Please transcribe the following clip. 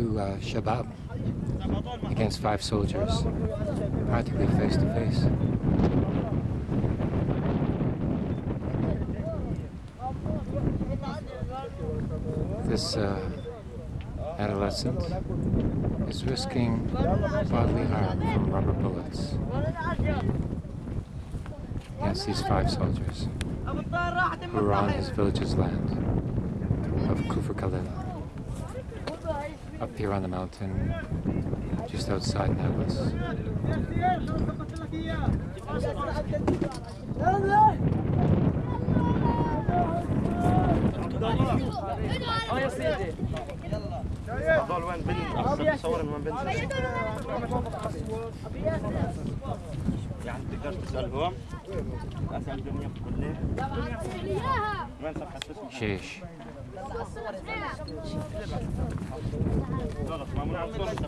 two uh, Shabab against five soldiers, practically face to face. This uh, adolescent is risking bodily harm from rubber bullets against these five soldiers who are on his village's land of Kufr Khalil, up here on the mountain just outside Nablus. اه يا سيدي هذول وين بن صور وين بن يعني تقدر تسالهم اسال الدنيا كلها وين خلاص ما منعصر انت